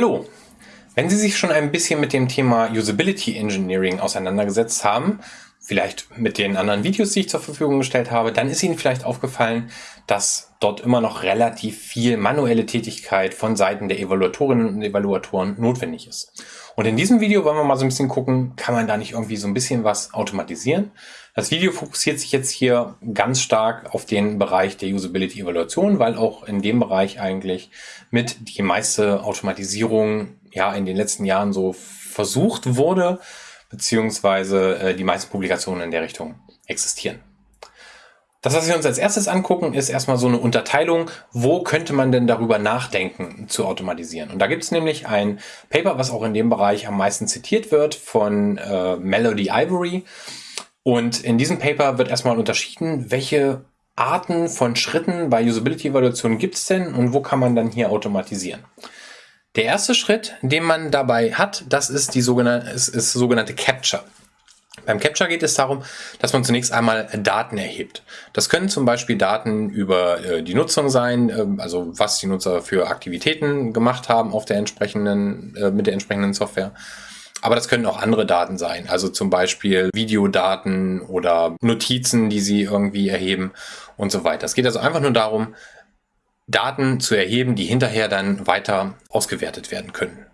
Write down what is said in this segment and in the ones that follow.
Hallo! Wenn Sie sich schon ein bisschen mit dem Thema Usability Engineering auseinandergesetzt haben, vielleicht mit den anderen Videos, die ich zur Verfügung gestellt habe, dann ist Ihnen vielleicht aufgefallen, dass dort immer noch relativ viel manuelle Tätigkeit von Seiten der Evaluatorinnen und Evaluatoren notwendig ist. Und in diesem Video wollen wir mal so ein bisschen gucken, kann man da nicht irgendwie so ein bisschen was automatisieren? Das Video fokussiert sich jetzt hier ganz stark auf den Bereich der Usability Evaluation, weil auch in dem Bereich eigentlich mit die meiste Automatisierung ja in den letzten Jahren so versucht wurde, beziehungsweise äh, die meisten Publikationen in der Richtung existieren. Das, was wir uns als erstes angucken, ist erstmal so eine Unterteilung, wo könnte man denn darüber nachdenken zu automatisieren. Und da gibt es nämlich ein Paper, was auch in dem Bereich am meisten zitiert wird, von äh, Melody Ivory. Und in diesem Paper wird erstmal unterschieden, welche Arten von Schritten bei Usability-Evaluation gibt es denn und wo kann man dann hier automatisieren. Der erste Schritt, den man dabei hat, das ist die sogenannte, ist, ist sogenannte Capture. Beim Capture geht es darum, dass man zunächst einmal Daten erhebt. Das können zum Beispiel Daten über äh, die Nutzung sein, äh, also was die Nutzer für Aktivitäten gemacht haben auf der entsprechenden, äh, mit der entsprechenden Software. Aber das können auch andere Daten sein, also zum Beispiel Videodaten oder Notizen, die sie irgendwie erheben und so weiter. Es geht also einfach nur darum, Daten zu erheben, die hinterher dann weiter ausgewertet werden können.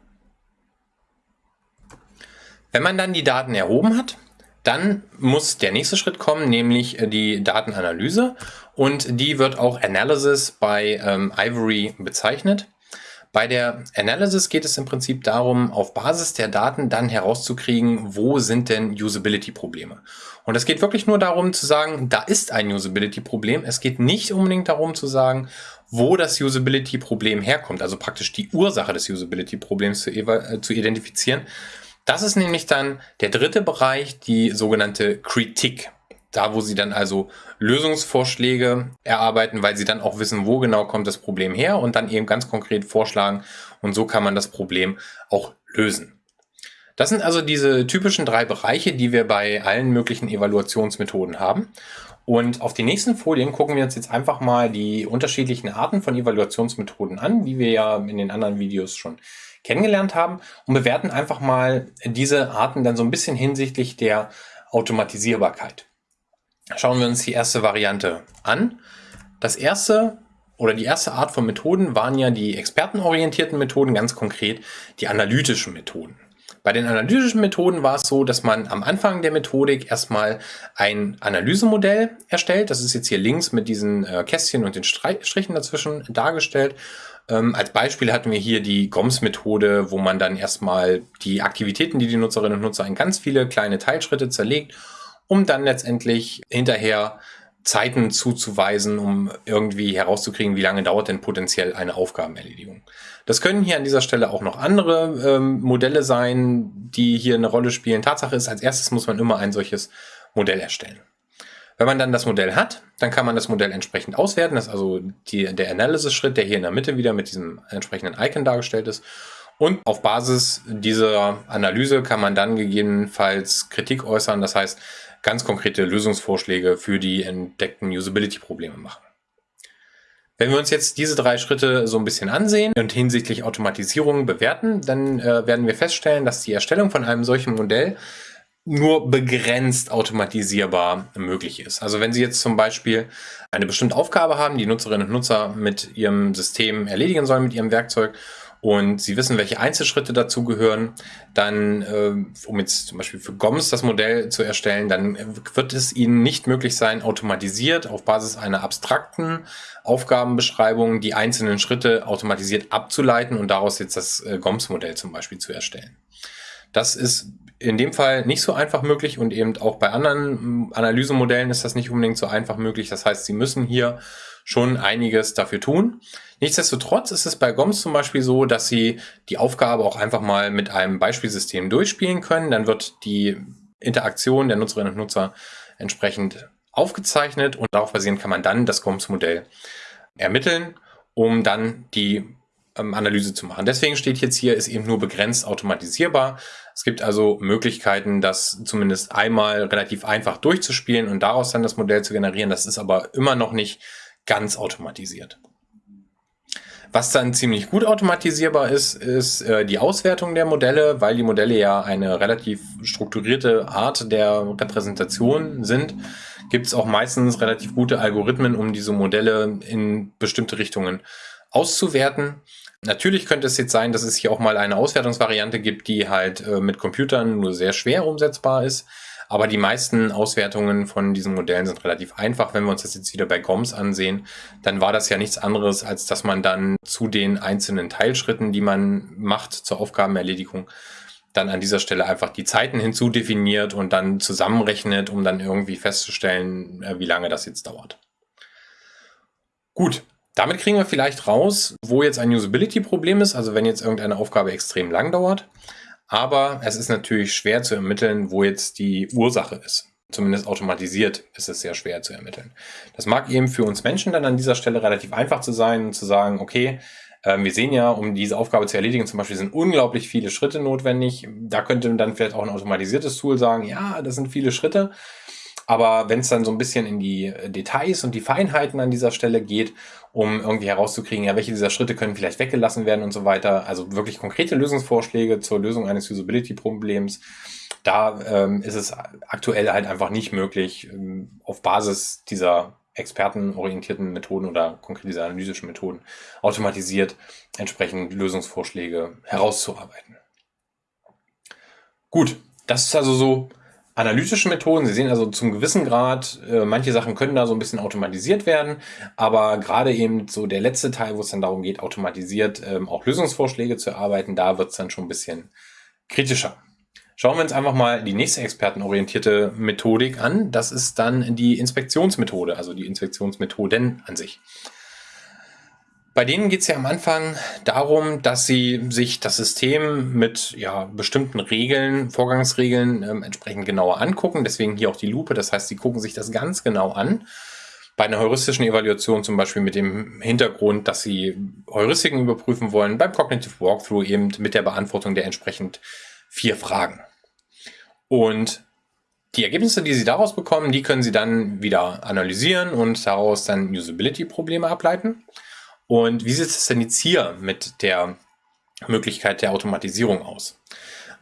Wenn man dann die Daten erhoben hat, dann muss der nächste Schritt kommen, nämlich die Datenanalyse und die wird auch Analysis bei ähm, Ivory bezeichnet. Bei der Analysis geht es im Prinzip darum, auf Basis der Daten dann herauszukriegen, wo sind denn Usability-Probleme. Und es geht wirklich nur darum zu sagen, da ist ein Usability-Problem. Es geht nicht unbedingt darum zu sagen, wo das Usability-Problem herkommt, also praktisch die Ursache des Usability-Problems zu, äh, zu identifizieren. Das ist nämlich dann der dritte Bereich, die sogenannte Kritik. Da, wo sie dann also Lösungsvorschläge erarbeiten, weil sie dann auch wissen, wo genau kommt das Problem her und dann eben ganz konkret vorschlagen. Und so kann man das Problem auch lösen. Das sind also diese typischen drei Bereiche, die wir bei allen möglichen Evaluationsmethoden haben. Und auf den nächsten Folien gucken wir uns jetzt einfach mal die unterschiedlichen Arten von Evaluationsmethoden an, die wir ja in den anderen Videos schon kennengelernt haben und bewerten einfach mal diese Arten dann so ein bisschen hinsichtlich der Automatisierbarkeit. Schauen wir uns die erste Variante an. Das erste oder die erste Art von Methoden waren ja die expertenorientierten Methoden, ganz konkret die analytischen Methoden. Bei den analytischen Methoden war es so, dass man am Anfang der Methodik erstmal ein Analysemodell erstellt. Das ist jetzt hier links mit diesen äh, Kästchen und den Strichen dazwischen dargestellt. Ähm, als Beispiel hatten wir hier die GOMS-Methode, wo man dann erstmal die Aktivitäten, die die Nutzerinnen und Nutzer in ganz viele kleine Teilschritte zerlegt, um dann letztendlich hinterher Zeiten zuzuweisen, um irgendwie herauszukriegen, wie lange dauert denn potenziell eine Aufgabenerledigung. Das können hier an dieser Stelle auch noch andere ähm, Modelle sein, die hier eine Rolle spielen. Tatsache ist, als erstes muss man immer ein solches Modell erstellen. Wenn man dann das Modell hat, dann kann man das Modell entsprechend auswerten. Das ist also die, der Analysis-Schritt, der hier in der Mitte wieder mit diesem entsprechenden Icon dargestellt ist. Und auf Basis dieser Analyse kann man dann gegebenenfalls Kritik äußern. Das heißt, ganz konkrete Lösungsvorschläge für die entdeckten Usability-Probleme machen. Wenn wir uns jetzt diese drei Schritte so ein bisschen ansehen und hinsichtlich Automatisierung bewerten, dann äh, werden wir feststellen, dass die Erstellung von einem solchen Modell nur begrenzt automatisierbar möglich ist. Also wenn Sie jetzt zum Beispiel eine bestimmte Aufgabe haben, die Nutzerinnen und Nutzer mit Ihrem System erledigen sollen, mit Ihrem Werkzeug, und Sie wissen, welche Einzelschritte dazugehören, dann, äh, um jetzt zum Beispiel für GOMS das Modell zu erstellen, dann wird es Ihnen nicht möglich sein, automatisiert auf Basis einer abstrakten Aufgabenbeschreibung die einzelnen Schritte automatisiert abzuleiten und daraus jetzt das äh, GOMS-Modell zum Beispiel zu erstellen. Das ist in dem Fall nicht so einfach möglich und eben auch bei anderen Analysemodellen ist das nicht unbedingt so einfach möglich. Das heißt, Sie müssen hier schon einiges dafür tun. Nichtsdestotrotz ist es bei GOMS zum Beispiel so, dass Sie die Aufgabe auch einfach mal mit einem Beispielsystem durchspielen können. Dann wird die Interaktion der Nutzerinnen und Nutzer entsprechend aufgezeichnet und darauf basierend kann man dann das GOMS-Modell ermitteln, um dann die ähm, Analyse zu machen. Deswegen steht jetzt hier, ist eben nur begrenzt automatisierbar. Es gibt also Möglichkeiten, das zumindest einmal relativ einfach durchzuspielen und daraus dann das Modell zu generieren. Das ist aber immer noch nicht ganz automatisiert. Was dann ziemlich gut automatisierbar ist, ist äh, die Auswertung der Modelle, weil die Modelle ja eine relativ strukturierte Art der Repräsentation sind, gibt es auch meistens relativ gute Algorithmen, um diese Modelle in bestimmte Richtungen auszuwerten. Natürlich könnte es jetzt sein, dass es hier auch mal eine Auswertungsvariante gibt, die halt äh, mit Computern nur sehr schwer umsetzbar ist. Aber die meisten Auswertungen von diesen Modellen sind relativ einfach. Wenn wir uns das jetzt wieder bei GOMS ansehen, dann war das ja nichts anderes, als dass man dann zu den einzelnen Teilschritten, die man macht zur Aufgabenerledigung, dann an dieser Stelle einfach die Zeiten hinzudefiniert und dann zusammenrechnet, um dann irgendwie festzustellen, äh, wie lange das jetzt dauert. Gut, damit kriegen wir vielleicht raus, wo jetzt ein Usability-Problem ist, also wenn jetzt irgendeine Aufgabe extrem lang dauert. Aber es ist natürlich schwer zu ermitteln, wo jetzt die Ursache ist. Zumindest automatisiert ist es sehr schwer zu ermitteln. Das mag eben für uns Menschen dann an dieser Stelle relativ einfach zu sein, zu sagen, okay, ähm, wir sehen ja, um diese Aufgabe zu erledigen, zum Beispiel sind unglaublich viele Schritte notwendig. Da könnte dann vielleicht auch ein automatisiertes Tool sagen, ja, das sind viele Schritte. Aber wenn es dann so ein bisschen in die Details und die Feinheiten an dieser Stelle geht, um irgendwie herauszukriegen, ja, welche dieser Schritte können vielleicht weggelassen werden und so weiter, also wirklich konkrete Lösungsvorschläge zur Lösung eines Usability-Problems, da ähm, ist es aktuell halt einfach nicht möglich, ähm, auf Basis dieser expertenorientierten Methoden oder konkret diese analytischen Methoden automatisiert entsprechend Lösungsvorschläge herauszuarbeiten. Gut, das ist also so analytische Methoden. Sie sehen also zum gewissen Grad, äh, manche Sachen können da so ein bisschen automatisiert werden, aber gerade eben so der letzte Teil, wo es dann darum geht, automatisiert ähm, auch Lösungsvorschläge zu erarbeiten, da wird es dann schon ein bisschen kritischer. Schauen wir uns einfach mal die nächste expertenorientierte Methodik an. Das ist dann die Inspektionsmethode, also die Inspektionsmethoden an sich. Bei denen geht es ja am Anfang darum, dass sie sich das System mit ja, bestimmten Regeln, Vorgangsregeln ähm, entsprechend genauer angucken. Deswegen hier auch die Lupe. Das heißt, sie gucken sich das ganz genau an. Bei einer heuristischen Evaluation zum Beispiel mit dem Hintergrund, dass sie Heuristiken überprüfen wollen. Beim Cognitive Walkthrough eben mit der Beantwortung der entsprechend vier Fragen. Und die Ergebnisse, die Sie daraus bekommen, die können Sie dann wieder analysieren und daraus dann Usability-Probleme ableiten. Und wie sieht es denn jetzt hier mit der Möglichkeit der Automatisierung aus?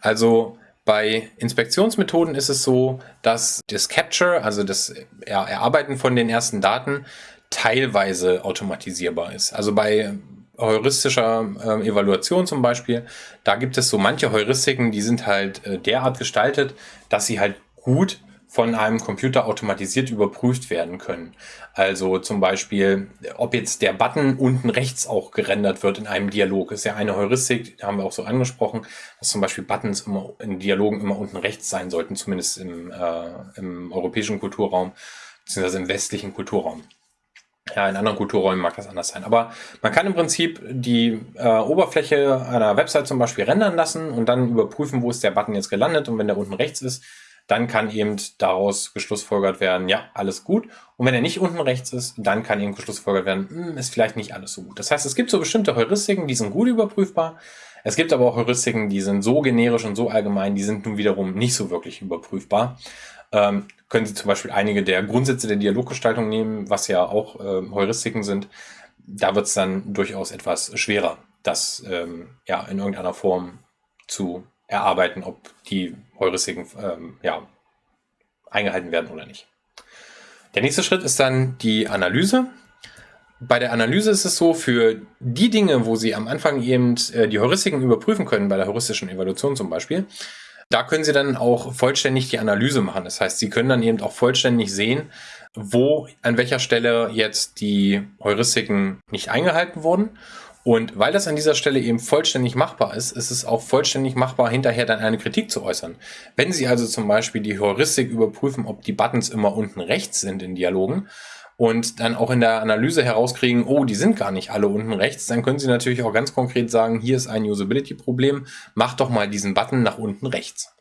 Also bei Inspektionsmethoden ist es so, dass das Capture, also das Erarbeiten von den ersten Daten, teilweise automatisierbar ist. Also bei heuristischer äh, Evaluation zum Beispiel, da gibt es so manche Heuristiken, die sind halt äh, derart gestaltet, dass sie halt gut von einem Computer automatisiert überprüft werden können. Also zum Beispiel, ob jetzt der Button unten rechts auch gerendert wird in einem Dialog. Ist ja eine Heuristik, haben wir auch so angesprochen, dass zum Beispiel Buttons immer in Dialogen immer unten rechts sein sollten, zumindest im, äh, im europäischen Kulturraum, beziehungsweise im westlichen Kulturraum. Ja, in anderen Kulturräumen mag das anders sein. Aber man kann im Prinzip die äh, Oberfläche einer Website zum Beispiel rendern lassen und dann überprüfen, wo ist der Button jetzt gelandet. Und wenn der unten rechts ist, dann kann eben daraus geschlussfolgert werden, ja, alles gut. Und wenn er nicht unten rechts ist, dann kann eben geschlussfolgert werden, hm, ist vielleicht nicht alles so gut. Das heißt, es gibt so bestimmte Heuristiken, die sind gut überprüfbar. Es gibt aber auch Heuristiken, die sind so generisch und so allgemein, die sind nun wiederum nicht so wirklich überprüfbar ähm, können Sie zum Beispiel einige der Grundsätze der Dialoggestaltung nehmen, was ja auch äh, Heuristiken sind. Da wird es dann durchaus etwas schwerer, das ähm, ja in irgendeiner Form zu erarbeiten, ob die Heuristiken ähm, ja, eingehalten werden oder nicht. Der nächste Schritt ist dann die Analyse. Bei der Analyse ist es so, für die Dinge, wo Sie am Anfang eben äh, die Heuristiken überprüfen können, bei der heuristischen Evaluation zum Beispiel, da können Sie dann auch vollständig die Analyse machen. Das heißt, Sie können dann eben auch vollständig sehen, wo, an welcher Stelle jetzt die Heuristiken nicht eingehalten wurden. Und weil das an dieser Stelle eben vollständig machbar ist, ist es auch vollständig machbar, hinterher dann eine Kritik zu äußern. Wenn Sie also zum Beispiel die Heuristik überprüfen, ob die Buttons immer unten rechts sind in Dialogen, und dann auch in der Analyse herauskriegen, oh, die sind gar nicht alle unten rechts, dann können Sie natürlich auch ganz konkret sagen, hier ist ein Usability-Problem, mach doch mal diesen Button nach unten rechts.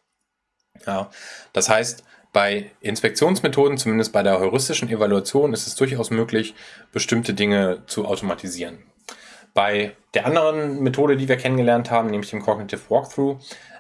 Ja, das heißt, bei Inspektionsmethoden, zumindest bei der heuristischen Evaluation, ist es durchaus möglich, bestimmte Dinge zu automatisieren. Bei der anderen Methode, die wir kennengelernt haben, nämlich dem Cognitive Walkthrough,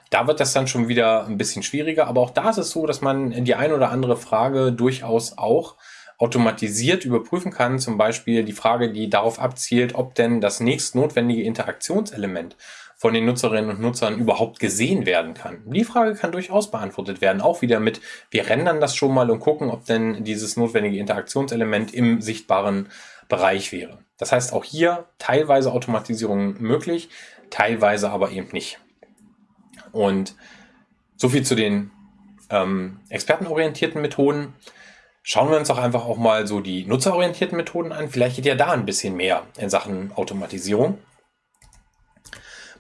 da wird das dann schon wieder ein bisschen schwieriger, aber auch da ist es so, dass man die ein oder andere Frage durchaus auch automatisiert überprüfen kann, zum Beispiel die Frage, die darauf abzielt, ob denn das nächst notwendige Interaktionselement von den Nutzerinnen und Nutzern überhaupt gesehen werden kann. Die Frage kann durchaus beantwortet werden, auch wieder mit, wir rendern das schon mal und gucken, ob denn dieses notwendige Interaktionselement im sichtbaren Bereich wäre. Das heißt auch hier teilweise Automatisierung möglich, teilweise aber eben nicht. Und so viel zu den ähm, expertenorientierten Methoden. Schauen wir uns doch einfach auch mal so die nutzerorientierten Methoden an. Vielleicht geht ja da ein bisschen mehr in Sachen Automatisierung.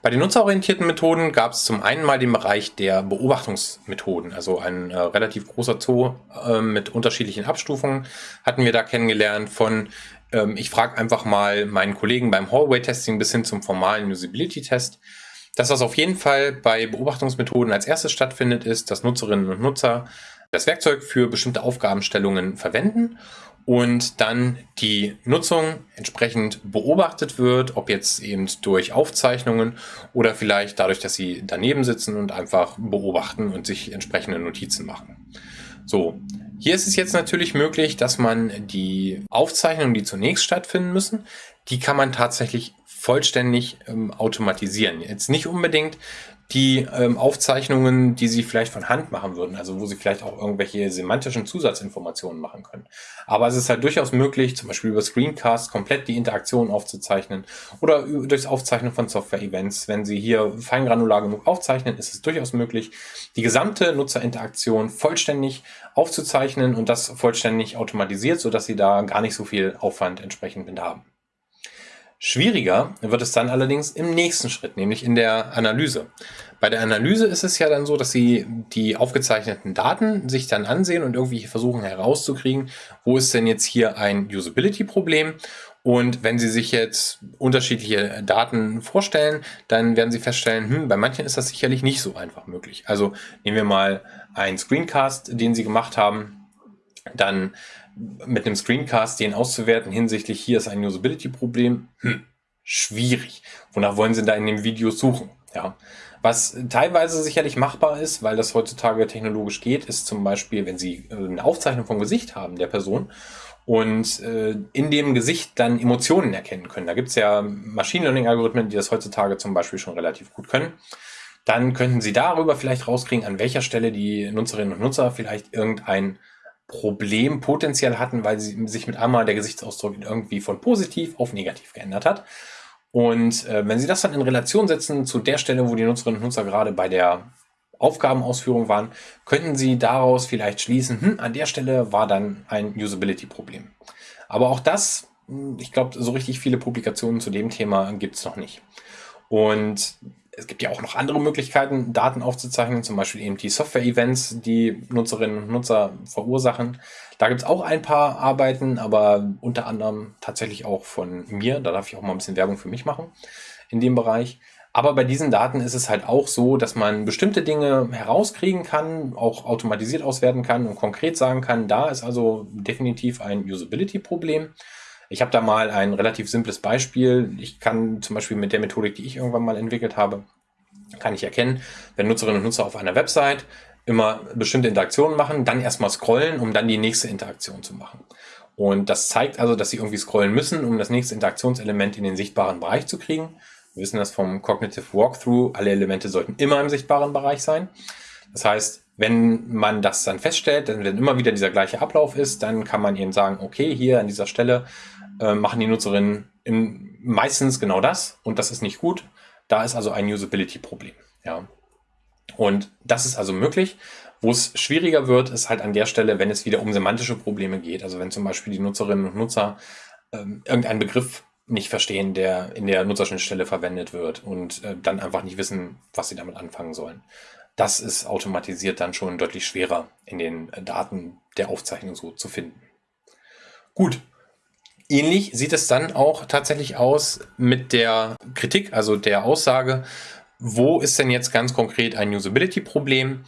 Bei den nutzerorientierten Methoden gab es zum einen mal den Bereich der Beobachtungsmethoden, also ein äh, relativ großer Zoo äh, mit unterschiedlichen Abstufungen hatten wir da kennengelernt von ähm, ich frage einfach mal meinen Kollegen beim Hallway-Testing bis hin zum formalen Usability-Test. Das, was auf jeden Fall bei Beobachtungsmethoden als erstes stattfindet, ist, dass Nutzerinnen und Nutzer das Werkzeug für bestimmte Aufgabenstellungen verwenden und dann die Nutzung entsprechend beobachtet wird, ob jetzt eben durch Aufzeichnungen oder vielleicht dadurch, dass sie daneben sitzen und einfach beobachten und sich entsprechende Notizen machen. So, hier ist es jetzt natürlich möglich, dass man die Aufzeichnungen, die zunächst stattfinden müssen, die kann man tatsächlich vollständig ähm, automatisieren. Jetzt nicht unbedingt die ähm, Aufzeichnungen, die Sie vielleicht von Hand machen würden, also wo Sie vielleicht auch irgendwelche semantischen Zusatzinformationen machen können. Aber es ist halt durchaus möglich, zum Beispiel über Screencast komplett die Interaktion aufzuzeichnen oder durchs Aufzeichnen von Software-Events. Wenn Sie hier feingranular genug aufzeichnen, ist es durchaus möglich, die gesamte Nutzerinteraktion vollständig aufzuzeichnen und das vollständig automatisiert, sodass Sie da gar nicht so viel Aufwand entsprechend haben. Schwieriger wird es dann allerdings im nächsten Schritt, nämlich in der Analyse. Bei der Analyse ist es ja dann so, dass Sie die aufgezeichneten Daten sich dann ansehen und irgendwie versuchen herauszukriegen, wo ist denn jetzt hier ein Usability-Problem und wenn Sie sich jetzt unterschiedliche Daten vorstellen, dann werden Sie feststellen, hm, bei manchen ist das sicherlich nicht so einfach möglich. Also nehmen wir mal einen Screencast, den Sie gemacht haben, dann mit einem Screencast den auszuwerten hinsichtlich hier ist ein Usability-Problem, hm, schwierig. Wonach wollen Sie da in dem Video suchen? Ja. Was teilweise sicherlich machbar ist, weil das heutzutage technologisch geht, ist zum Beispiel, wenn Sie äh, eine Aufzeichnung vom Gesicht haben der Person und äh, in dem Gesicht dann Emotionen erkennen können. Da gibt es ja Machine Learning-Algorithmen, die das heutzutage zum Beispiel schon relativ gut können. Dann könnten Sie darüber vielleicht rauskriegen, an welcher Stelle die Nutzerinnen und Nutzer vielleicht irgendein Problem potenziell hatten, weil sie sich mit einmal der Gesichtsausdruck irgendwie von positiv auf negativ geändert hat. Und äh, wenn Sie das dann in Relation setzen zu der Stelle, wo die Nutzerinnen und Nutzer gerade bei der Aufgabenausführung waren, könnten Sie daraus vielleicht schließen, hm, an der Stelle war dann ein Usability-Problem. Aber auch das, hm, ich glaube, so richtig viele Publikationen zu dem Thema gibt es noch nicht. Und es gibt ja auch noch andere Möglichkeiten, Daten aufzuzeichnen, zum Beispiel eben die Software-Events, die Nutzerinnen und Nutzer verursachen. Da gibt es auch ein paar Arbeiten, aber unter anderem tatsächlich auch von mir. Da darf ich auch mal ein bisschen Werbung für mich machen in dem Bereich. Aber bei diesen Daten ist es halt auch so, dass man bestimmte Dinge herauskriegen kann, auch automatisiert auswerten kann und konkret sagen kann, da ist also definitiv ein Usability-Problem. Ich habe da mal ein relativ simples Beispiel. Ich kann zum Beispiel mit der Methodik, die ich irgendwann mal entwickelt habe, kann ich erkennen, wenn Nutzerinnen und Nutzer auf einer Website immer bestimmte Interaktionen machen, dann erstmal scrollen, um dann die nächste Interaktion zu machen. Und das zeigt also, dass sie irgendwie scrollen müssen, um das nächste Interaktionselement in den sichtbaren Bereich zu kriegen. Wir wissen das vom Cognitive Walkthrough. Alle Elemente sollten immer im sichtbaren Bereich sein. Das heißt, wenn man das dann feststellt, wenn immer wieder dieser gleiche Ablauf ist, dann kann man eben sagen, okay, hier an dieser Stelle äh, machen die Nutzerinnen in, meistens genau das und das ist nicht gut. Da ist also ein Usability-Problem. Ja. Und das ist also möglich. Wo es schwieriger wird, ist halt an der Stelle, wenn es wieder um semantische Probleme geht. Also wenn zum Beispiel die Nutzerinnen und Nutzer ähm, irgendeinen Begriff nicht verstehen, der in der Nutzerschnittstelle verwendet wird und äh, dann einfach nicht wissen, was sie damit anfangen sollen. Das ist automatisiert dann schon deutlich schwerer in den Daten der Aufzeichnung so zu finden. Gut, Ähnlich sieht es dann auch tatsächlich aus mit der Kritik, also der Aussage, wo ist denn jetzt ganz konkret ein Usability-Problem?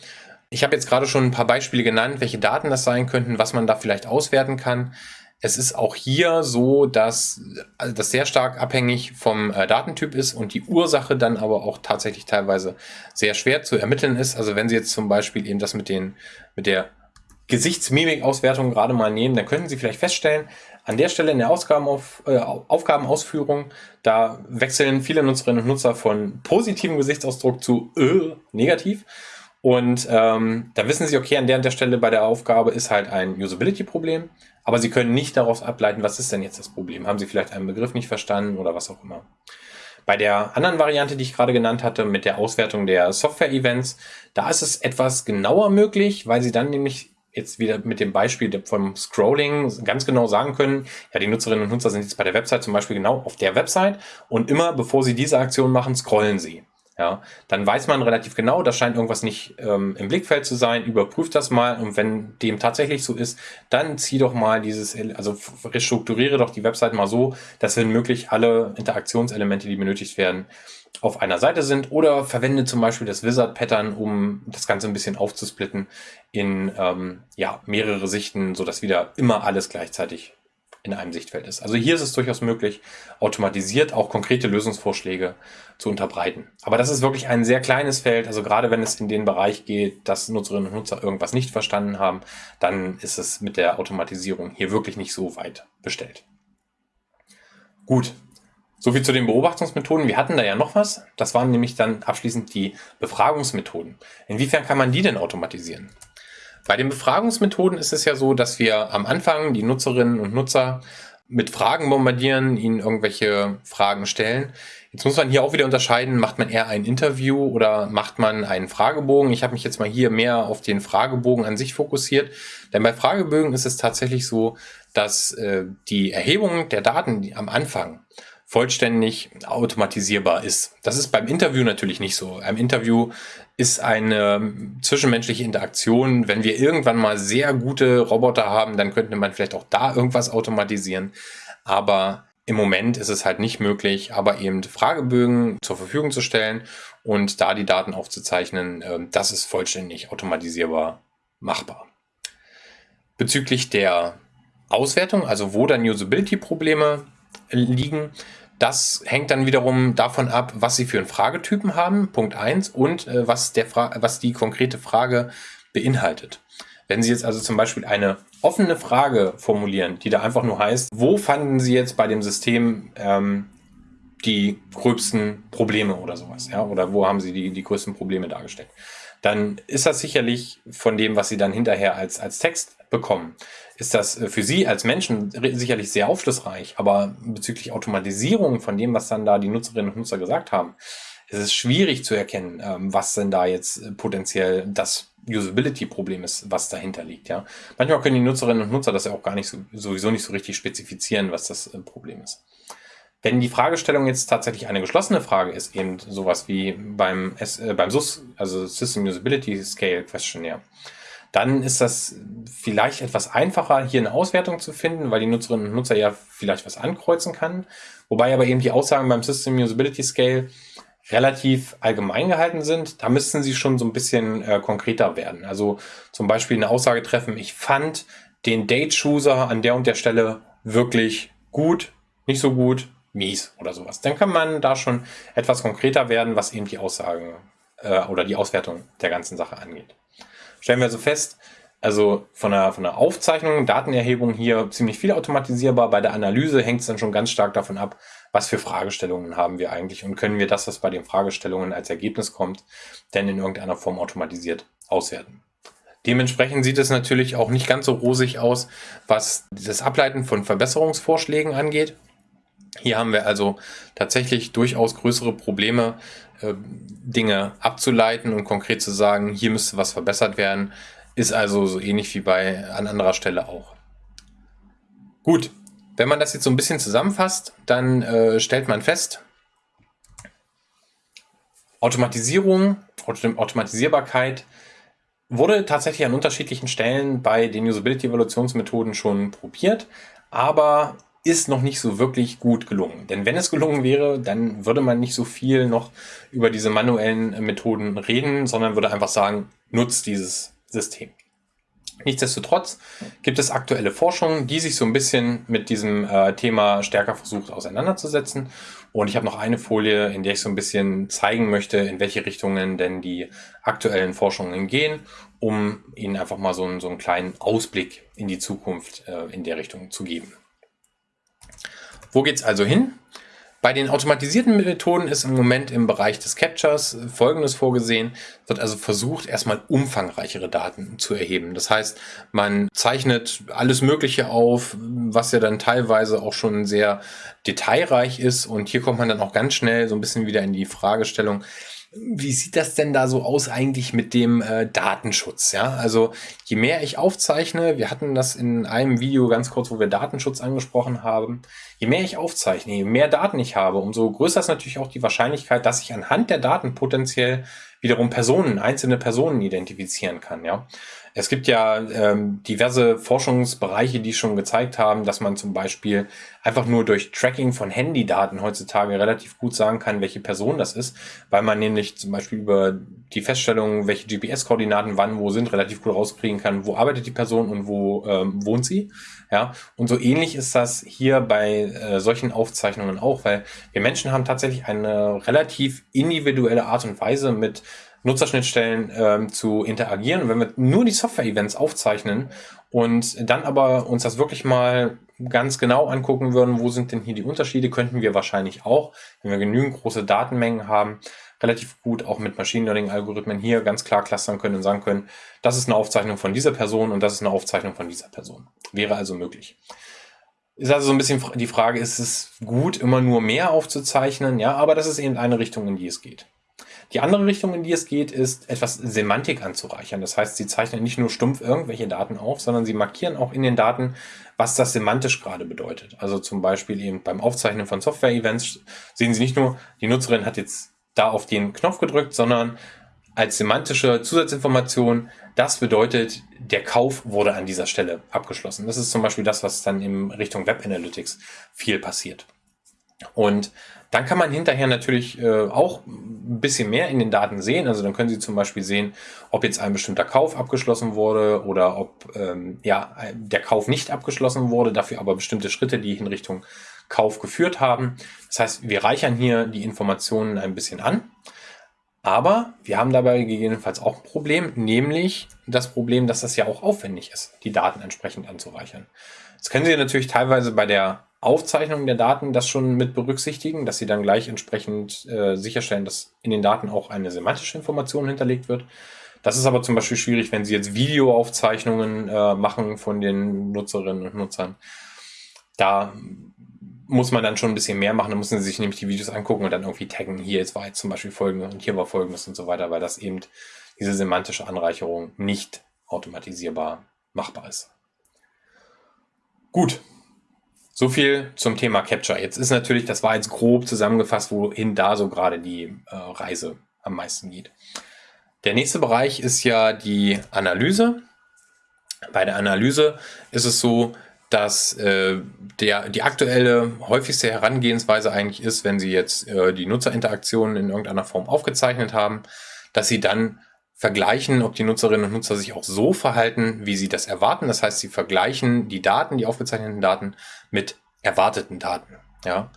Ich habe jetzt gerade schon ein paar Beispiele genannt, welche Daten das sein könnten, was man da vielleicht auswerten kann. Es ist auch hier so, dass also das sehr stark abhängig vom äh, Datentyp ist und die Ursache dann aber auch tatsächlich teilweise sehr schwer zu ermitteln ist. Also wenn Sie jetzt zum Beispiel eben das mit, den, mit der Gesichtsmimik-Auswertung gerade mal nehmen, dann könnten Sie vielleicht feststellen, an der Stelle in der Ausgabenauf, äh, Aufgabenausführung, da wechseln viele Nutzerinnen und Nutzer von positivem Gesichtsausdruck zu äh, negativ. Und ähm, da wissen Sie, okay, an der, an der Stelle bei der Aufgabe ist halt ein Usability-Problem, aber Sie können nicht daraus ableiten, was ist denn jetzt das Problem? Haben Sie vielleicht einen Begriff nicht verstanden oder was auch immer? Bei der anderen Variante, die ich gerade genannt hatte, mit der Auswertung der Software-Events, da ist es etwas genauer möglich, weil Sie dann nämlich jetzt wieder mit dem Beispiel vom Scrolling ganz genau sagen können, ja, die Nutzerinnen und Nutzer sind jetzt bei der Website zum Beispiel genau auf der Website und immer bevor sie diese Aktion machen, scrollen sie. Ja, dann weiß man relativ genau, da scheint irgendwas nicht ähm, im Blickfeld zu sein, überprüft das mal und wenn dem tatsächlich so ist, dann zieh doch mal dieses, also restrukturiere doch die Website mal so, dass wenn möglich alle Interaktionselemente, die benötigt werden, auf einer Seite sind oder verwende zum Beispiel das Wizard-Pattern, um das Ganze ein bisschen aufzusplitten in ähm, ja, mehrere Sichten, sodass wieder immer alles gleichzeitig in einem Sichtfeld ist. Also hier ist es durchaus möglich, automatisiert auch konkrete Lösungsvorschläge zu unterbreiten. Aber das ist wirklich ein sehr kleines Feld. Also gerade wenn es in den Bereich geht, dass Nutzerinnen und Nutzer irgendwas nicht verstanden haben, dann ist es mit der Automatisierung hier wirklich nicht so weit bestellt. Gut, soviel zu den Beobachtungsmethoden. Wir hatten da ja noch was. Das waren nämlich dann abschließend die Befragungsmethoden. Inwiefern kann man die denn automatisieren? Bei den Befragungsmethoden ist es ja so, dass wir am Anfang die Nutzerinnen und Nutzer mit Fragen bombardieren, ihnen irgendwelche Fragen stellen. Jetzt muss man hier auch wieder unterscheiden, macht man eher ein Interview oder macht man einen Fragebogen. Ich habe mich jetzt mal hier mehr auf den Fragebogen an sich fokussiert, denn bei Fragebögen ist es tatsächlich so, dass äh, die Erhebung der Daten am Anfang vollständig automatisierbar ist. Das ist beim Interview natürlich nicht so. Ein Interview ist eine zwischenmenschliche Interaktion. Wenn wir irgendwann mal sehr gute Roboter haben, dann könnte man vielleicht auch da irgendwas automatisieren. Aber im Moment ist es halt nicht möglich, aber eben Fragebögen zur Verfügung zu stellen und da die Daten aufzuzeichnen, ähm, das ist vollständig automatisierbar machbar. Bezüglich der Auswertung, also wo dann Usability-Probleme liegen. Das hängt dann wiederum davon ab, was Sie für einen Fragetypen haben, Punkt 1, und äh, was, der was die konkrete Frage beinhaltet. Wenn Sie jetzt also zum Beispiel eine offene Frage formulieren, die da einfach nur heißt, wo fanden Sie jetzt bei dem System ähm, die gröbsten Probleme oder sowas, ja, oder wo haben Sie die, die größten Probleme dargestellt, dann ist das sicherlich von dem, was Sie dann hinterher als, als Text bekommen, ist das äh, für Sie als Menschen sicherlich sehr aufschlussreich, aber bezüglich Automatisierung von dem, was dann da die Nutzerinnen und Nutzer gesagt haben, ist es schwierig zu erkennen, ähm, was denn da jetzt äh, potenziell das Usability-Problem ist, was dahinter liegt. Ja, manchmal können die Nutzerinnen und Nutzer das ja auch gar nicht so, sowieso nicht so richtig spezifizieren, was das äh, Problem ist. Wenn die Fragestellung jetzt tatsächlich eine geschlossene Frage ist, eben sowas wie beim, S, äh, beim SUS, also System Usability Scale Questionnaire, dann ist das vielleicht etwas einfacher, hier eine Auswertung zu finden, weil die Nutzerinnen und Nutzer ja vielleicht was ankreuzen kann. Wobei aber eben die Aussagen beim System Usability Scale relativ allgemein gehalten sind. Da müssten sie schon so ein bisschen äh, konkreter werden. Also zum Beispiel eine Aussage treffen, ich fand den Date-Chooser an der und der Stelle wirklich gut, nicht so gut, mies oder sowas. Dann kann man da schon etwas konkreter werden, was eben die Aussagen äh, oder die Auswertung der ganzen Sache angeht stellen wir also fest, also von der, von der Aufzeichnung, Datenerhebung hier ziemlich viel automatisierbar. Bei der Analyse hängt es dann schon ganz stark davon ab, was für Fragestellungen haben wir eigentlich und können wir das, was bei den Fragestellungen als Ergebnis kommt, denn in irgendeiner Form automatisiert auswerten. Dementsprechend sieht es natürlich auch nicht ganz so rosig aus, was das Ableiten von Verbesserungsvorschlägen angeht. Hier haben wir also tatsächlich durchaus größere Probleme, Dinge abzuleiten und konkret zu sagen, hier müsste was verbessert werden, ist also so ähnlich wie bei an anderer Stelle auch. Gut, wenn man das jetzt so ein bisschen zusammenfasst, dann äh, stellt man fest, Automatisierung, Automatisierbarkeit wurde tatsächlich an unterschiedlichen Stellen bei den Usability-Evaluationsmethoden schon probiert, aber ist noch nicht so wirklich gut gelungen. Denn wenn es gelungen wäre, dann würde man nicht so viel noch über diese manuellen Methoden reden, sondern würde einfach sagen, nutzt dieses System. Nichtsdestotrotz gibt es aktuelle Forschung, die sich so ein bisschen mit diesem äh, Thema stärker versucht auseinanderzusetzen. Und ich habe noch eine Folie, in der ich so ein bisschen zeigen möchte, in welche Richtungen denn die aktuellen Forschungen gehen, um Ihnen einfach mal so einen, so einen kleinen Ausblick in die Zukunft äh, in der Richtung zu geben. Wo geht es also hin? Bei den automatisierten Methoden ist im Moment im Bereich des Captures Folgendes vorgesehen. Wird also versucht, erstmal umfangreichere Daten zu erheben. Das heißt, man zeichnet alles Mögliche auf, was ja dann teilweise auch schon sehr detailreich ist. Und hier kommt man dann auch ganz schnell so ein bisschen wieder in die Fragestellung, wie sieht das denn da so aus eigentlich mit dem äh, Datenschutz? Ja, also je mehr ich aufzeichne, wir hatten das in einem Video ganz kurz, wo wir Datenschutz angesprochen haben, je mehr ich aufzeichne, je mehr Daten ich habe, umso größer ist natürlich auch die Wahrscheinlichkeit, dass ich anhand der Daten potenziell wiederum Personen, einzelne Personen identifizieren kann. Ja, es gibt ja ähm, diverse Forschungsbereiche, die schon gezeigt haben, dass man zum Beispiel einfach nur durch Tracking von Handydaten heutzutage relativ gut sagen kann, welche Person das ist, weil man nämlich zum Beispiel über die Feststellung, welche GPS-Koordinaten wann wo sind, relativ gut rauskriegen kann, wo arbeitet die Person und wo ähm, wohnt sie. Ja, und so ähnlich ist das hier bei äh, solchen Aufzeichnungen auch, weil wir Menschen haben tatsächlich eine relativ individuelle Art und Weise mit Nutzerschnittstellen ähm, zu interagieren. Und wenn wir nur die Software-Events aufzeichnen und dann aber uns das wirklich mal ganz genau angucken würden, wo sind denn hier die Unterschiede, könnten wir wahrscheinlich auch, wenn wir genügend große Datenmengen haben, relativ gut auch mit Machine Learning-Algorithmen hier ganz klar clustern können und sagen können, das ist eine Aufzeichnung von dieser Person und das ist eine Aufzeichnung von dieser Person. Wäre also möglich. Ist also so ein bisschen die Frage, ist es gut, immer nur mehr aufzuzeichnen? Ja, aber das ist eben eine Richtung, in die es geht. Die andere Richtung, in die es geht, ist etwas Semantik anzureichern. Das heißt, sie zeichnen nicht nur stumpf irgendwelche Daten auf, sondern sie markieren auch in den Daten, was das semantisch gerade bedeutet. Also zum Beispiel eben beim Aufzeichnen von Software-Events sehen Sie nicht nur, die Nutzerin hat jetzt da auf den Knopf gedrückt, sondern als semantische Zusatzinformation, das bedeutet, der Kauf wurde an dieser Stelle abgeschlossen. Das ist zum Beispiel das, was dann in Richtung Web Analytics viel passiert. Und dann kann man hinterher natürlich äh, auch ein bisschen mehr in den Daten sehen. Also dann können Sie zum Beispiel sehen, ob jetzt ein bestimmter Kauf abgeschlossen wurde oder ob ähm, ja, der Kauf nicht abgeschlossen wurde, dafür aber bestimmte Schritte, die in Richtung Kauf geführt haben. Das heißt, wir reichern hier die Informationen ein bisschen an. Aber wir haben dabei gegebenenfalls auch ein Problem, nämlich das Problem, dass das ja auch aufwendig ist, die Daten entsprechend anzureichern. Das können Sie natürlich teilweise bei der Aufzeichnung der Daten das schon mit berücksichtigen, dass Sie dann gleich entsprechend äh, sicherstellen, dass in den Daten auch eine semantische Information hinterlegt wird. Das ist aber zum Beispiel schwierig, wenn Sie jetzt Videoaufzeichnungen äh, machen von den Nutzerinnen und Nutzern. Da muss man dann schon ein bisschen mehr machen. Da müssen Sie sich nämlich die Videos angucken und dann irgendwie taggen. Hier jetzt war jetzt zum Beispiel folgendes und hier war folgendes und so weiter, weil das eben diese semantische Anreicherung nicht automatisierbar machbar ist. Gut. So viel zum Thema Capture. Jetzt ist natürlich, das war jetzt grob zusammengefasst, wohin da so gerade die äh, Reise am meisten geht. Der nächste Bereich ist ja die Analyse. Bei der Analyse ist es so, dass äh, der, die aktuelle, häufigste Herangehensweise eigentlich ist, wenn Sie jetzt äh, die Nutzerinteraktionen in irgendeiner Form aufgezeichnet haben, dass Sie dann vergleichen, ob die Nutzerinnen und Nutzer sich auch so verhalten, wie sie das erwarten. Das heißt, sie vergleichen die Daten, die aufgezeichneten Daten mit erwarteten Daten. Ja,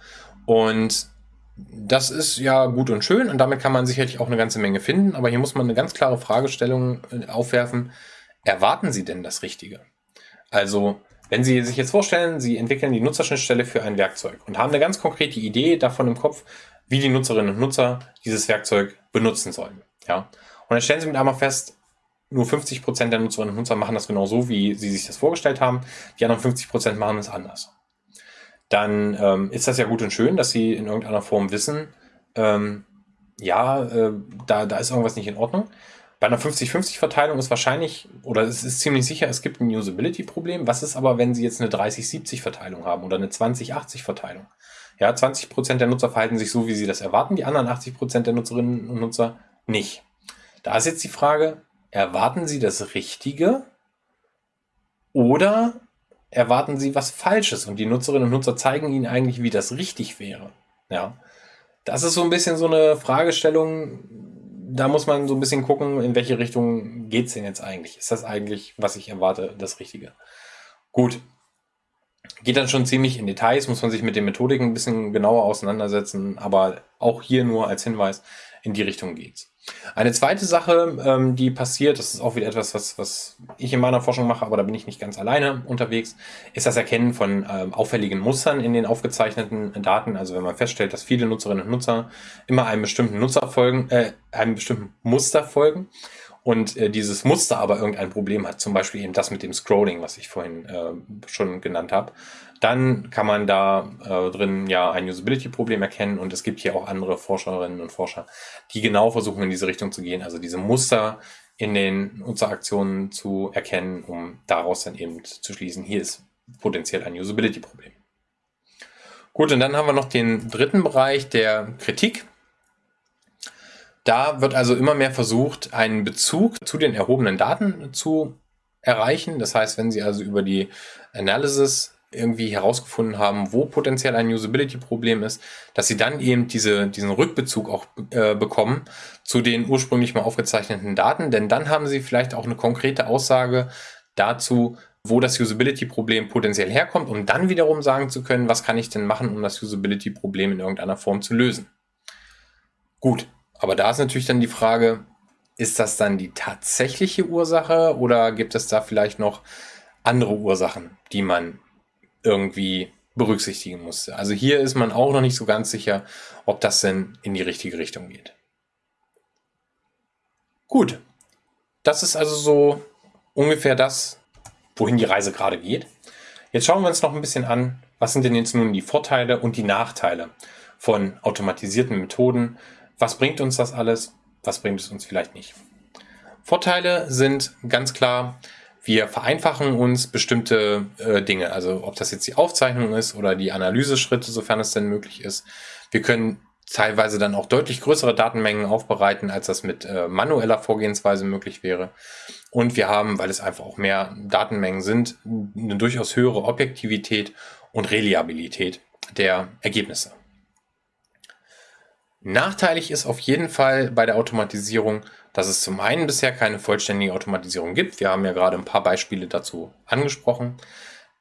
und das ist ja gut und schön und damit kann man sicherlich auch eine ganze Menge finden, aber hier muss man eine ganz klare Fragestellung äh, aufwerfen. Erwarten Sie denn das Richtige? Also wenn Sie sich jetzt vorstellen, Sie entwickeln die Nutzerschnittstelle für ein Werkzeug und haben eine ganz konkrete Idee davon im Kopf, wie die Nutzerinnen und Nutzer dieses Werkzeug benutzen sollen. Ja? Und dann stellen Sie mit einmal fest, nur 50% der Nutzerinnen und Nutzer machen das genau so, wie Sie sich das vorgestellt haben. Die anderen 50% machen es anders. Dann ähm, ist das ja gut und schön, dass Sie in irgendeiner Form wissen, ähm, ja, äh, da, da ist irgendwas nicht in Ordnung. Bei einer 50-50-Verteilung ist wahrscheinlich, oder es ist ziemlich sicher, es gibt ein Usability-Problem. Was ist aber, wenn Sie jetzt eine 30-70-Verteilung haben oder eine 20-80-Verteilung? Ja, 20% der Nutzer verhalten sich so, wie sie das erwarten, die anderen 80% der Nutzerinnen und Nutzer nicht. Da ist jetzt die Frage, erwarten Sie das Richtige oder erwarten Sie was Falsches und die Nutzerinnen und Nutzer zeigen Ihnen eigentlich, wie das richtig wäre? Ja, das ist so ein bisschen so eine Fragestellung, da muss man so ein bisschen gucken, in welche Richtung geht es denn jetzt eigentlich? Ist das eigentlich, was ich erwarte, das Richtige? Gut. Geht dann schon ziemlich in Details, muss man sich mit den Methodiken ein bisschen genauer auseinandersetzen, aber auch hier nur als Hinweis, in die Richtung geht's. Eine zweite Sache, ähm, die passiert, das ist auch wieder etwas, was, was ich in meiner Forschung mache, aber da bin ich nicht ganz alleine unterwegs, ist das Erkennen von ähm, auffälligen Mustern in den aufgezeichneten Daten. Also wenn man feststellt, dass viele Nutzerinnen und Nutzer immer einem bestimmten Nutzer folgen, äh, einem bestimmten Muster folgen und äh, dieses Muster aber irgendein Problem hat, zum Beispiel eben das mit dem Scrolling, was ich vorhin äh, schon genannt habe, dann kann man da äh, drin ja ein Usability-Problem erkennen und es gibt hier auch andere Forscherinnen und Forscher, die genau versuchen in diese Richtung zu gehen, also diese Muster in den Nutzeraktionen zu erkennen, um daraus dann eben zu schließen, hier ist potenziell ein Usability-Problem. Gut, und dann haben wir noch den dritten Bereich der Kritik. Da wird also immer mehr versucht, einen Bezug zu den erhobenen Daten zu erreichen. Das heißt, wenn Sie also über die Analysis irgendwie herausgefunden haben, wo potenziell ein Usability-Problem ist, dass sie dann eben diese, diesen Rückbezug auch äh, bekommen zu den ursprünglich mal aufgezeichneten Daten, denn dann haben sie vielleicht auch eine konkrete Aussage dazu, wo das Usability-Problem potenziell herkommt, um dann wiederum sagen zu können, was kann ich denn machen, um das Usability-Problem in irgendeiner Form zu lösen. Gut, aber da ist natürlich dann die Frage, ist das dann die tatsächliche Ursache oder gibt es da vielleicht noch andere Ursachen, die man irgendwie berücksichtigen musste. Also hier ist man auch noch nicht so ganz sicher, ob das denn in die richtige Richtung geht. Gut, das ist also so ungefähr das, wohin die Reise gerade geht. Jetzt schauen wir uns noch ein bisschen an, was sind denn jetzt nun die Vorteile und die Nachteile von automatisierten Methoden. Was bringt uns das alles? Was bringt es uns vielleicht nicht? Vorteile sind ganz klar, wir vereinfachen uns bestimmte äh, Dinge, also ob das jetzt die Aufzeichnung ist oder die Analyseschritte, sofern es denn möglich ist. Wir können teilweise dann auch deutlich größere Datenmengen aufbereiten, als das mit äh, manueller Vorgehensweise möglich wäre. Und wir haben, weil es einfach auch mehr Datenmengen sind, eine durchaus höhere Objektivität und Reliabilität der Ergebnisse. Nachteilig ist auf jeden Fall bei der Automatisierung, dass es zum einen bisher keine vollständige Automatisierung gibt. Wir haben ja gerade ein paar Beispiele dazu angesprochen.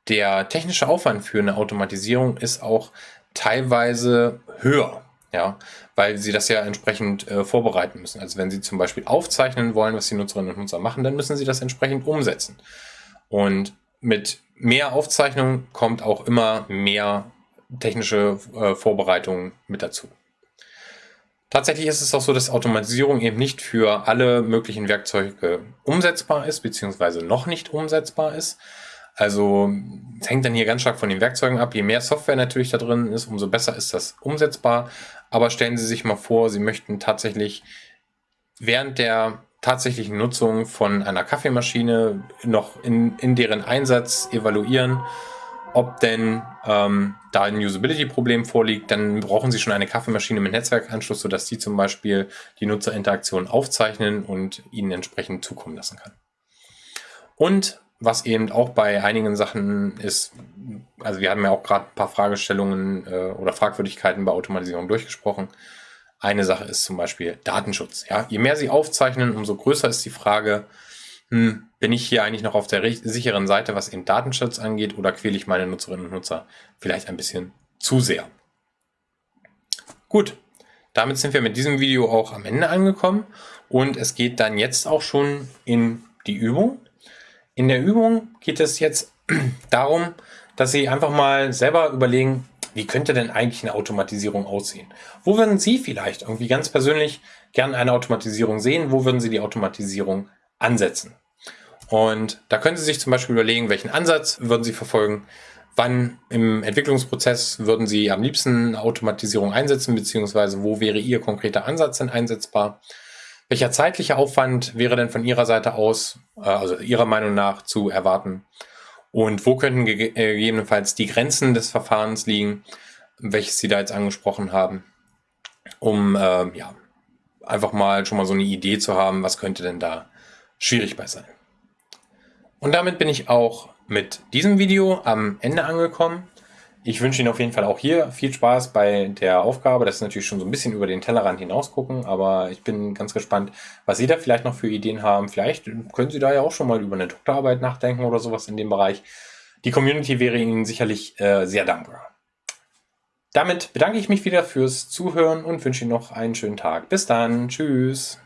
Der technische Aufwand für eine Automatisierung ist auch teilweise höher, ja, weil sie das ja entsprechend äh, vorbereiten müssen. Also wenn sie zum Beispiel aufzeichnen wollen, was die Nutzerinnen und Nutzer machen, dann müssen sie das entsprechend umsetzen. Und mit mehr Aufzeichnung kommt auch immer mehr technische äh, Vorbereitung mit dazu. Tatsächlich ist es auch so, dass Automatisierung eben nicht für alle möglichen Werkzeuge umsetzbar ist, beziehungsweise noch nicht umsetzbar ist. Also es hängt dann hier ganz stark von den Werkzeugen ab. Je mehr Software natürlich da drin ist, umso besser ist das umsetzbar. Aber stellen Sie sich mal vor, Sie möchten tatsächlich während der tatsächlichen Nutzung von einer Kaffeemaschine noch in, in deren Einsatz evaluieren ob denn ähm, da ein Usability-Problem vorliegt, dann brauchen Sie schon eine Kaffeemaschine mit Netzwerkanschluss, sodass die zum Beispiel die Nutzerinteraktion aufzeichnen und Ihnen entsprechend zukommen lassen kann. Und was eben auch bei einigen Sachen ist, also wir haben ja auch gerade ein paar Fragestellungen äh, oder Fragwürdigkeiten bei Automatisierung durchgesprochen. Eine Sache ist zum Beispiel Datenschutz. Ja? Je mehr Sie aufzeichnen, umso größer ist die Frage, hm, bin ich hier eigentlich noch auf der sicheren Seite, was den Datenschutz angeht, oder quäle ich meine Nutzerinnen und Nutzer vielleicht ein bisschen zu sehr? Gut, damit sind wir mit diesem Video auch am Ende angekommen und es geht dann jetzt auch schon in die Übung. In der Übung geht es jetzt darum, dass Sie einfach mal selber überlegen, wie könnte denn eigentlich eine Automatisierung aussehen? Wo würden Sie vielleicht irgendwie ganz persönlich gerne eine Automatisierung sehen? Wo würden Sie die Automatisierung ansetzen. Und da können Sie sich zum Beispiel überlegen, welchen Ansatz würden Sie verfolgen, wann im Entwicklungsprozess würden Sie am liebsten Automatisierung einsetzen, beziehungsweise wo wäre Ihr konkreter Ansatz denn einsetzbar? Welcher zeitliche Aufwand wäre denn von Ihrer Seite aus, äh, also Ihrer Meinung nach, zu erwarten? Und wo könnten äh, gegebenenfalls die Grenzen des Verfahrens liegen, welches Sie da jetzt angesprochen haben, um äh, ja, einfach mal schon mal so eine Idee zu haben, was könnte denn da schwierig bei sein. Und damit bin ich auch mit diesem Video am Ende angekommen. Ich wünsche Ihnen auf jeden Fall auch hier viel Spaß bei der Aufgabe. Das ist natürlich schon so ein bisschen über den Tellerrand hinaus gucken, aber ich bin ganz gespannt, was Sie da vielleicht noch für Ideen haben. Vielleicht können Sie da ja auch schon mal über eine Doktorarbeit nachdenken oder sowas in dem Bereich. Die Community wäre Ihnen sicherlich äh, sehr dankbar. Damit bedanke ich mich wieder fürs Zuhören und wünsche Ihnen noch einen schönen Tag. Bis dann. Tschüss.